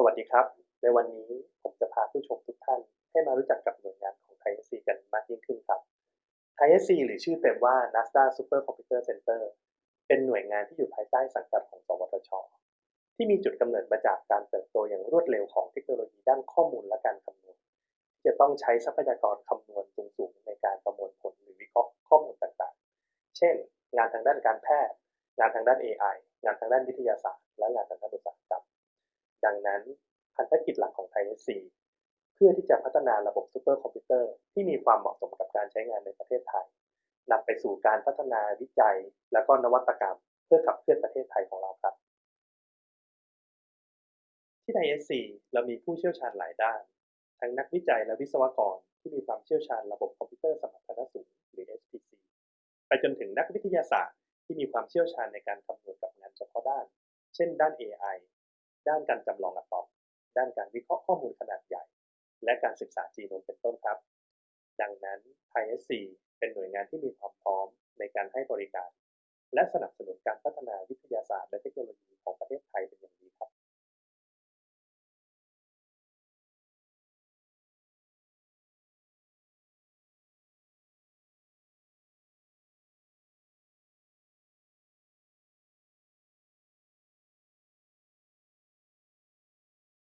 สวัสดีครับ ในวันนี้ผมจะพาผู้ชมทุกท่านให้มารู้จักกับหน่วยงานของ ISC กันมากยิ่งขึ้นครับ ISC หรือชื่อเต็มว่า NASA Super Computer Center เป็นหน่วยงานที่อยู่ภายใต้สังกัดของ สวทช ที่มีจุดกำเนิดมาจากการเติบโตอย่างรวดเร็วของเทคโนโลยีด้านข้อมูลและการคำนวณที่จะต้องใช้ทรัพยากรคำนวณสูงๆในการประมวลผลหรือวิเคราะห์ข้อมูลต่างๆ เช่น งานทางด้านการแพทย์ งานทางด้าน AI งานทางด้านวิทยาศาสตร์ และงานทางด้านอุตสาหกรรม ดั งนั้นพันธกิจหลักของ ISC เพื่อที่จะพัฒนาระบบซูเปอร์คอมพิวเตอร์ที่มีความเหมาะสมกับการใช้งานในประเทศไทยนำไปสู่การพัฒนาวิจัย และก็นวัตกรรม เพื่อขับเคลื่อนประเทศไทยของเราครับ ที่ ISC เรามีผู้เชี่ยวชาญหลายด้าน ทั้งนักวิจัยและวิศวกรที่มีความเชี่ยวชาญระบบคอมพิวเตอร์สมรรถนะสูงหรือ SPC ไปจนถึงนักวิทยาศาสตร์ที่มีความเชี่ยวชาญในการคำนวณกับงานเฉพาะด้าน เช่นด้าน AI ด้านการจำลองอะตอมด้านการวิเคราะห์ข้อมูลขนาดใหญ่ และการศึกษาจีโนมเป็นต้นครับ ดังนั้น ISC เป็นหน่วยงานที่มีความพร้อมในการให้บริการ และสนับสนุนการพัฒนาวิทยาศาสตร์และเทคโนโลยีของประเทศไท